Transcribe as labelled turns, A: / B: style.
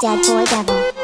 A: Dead boy devil.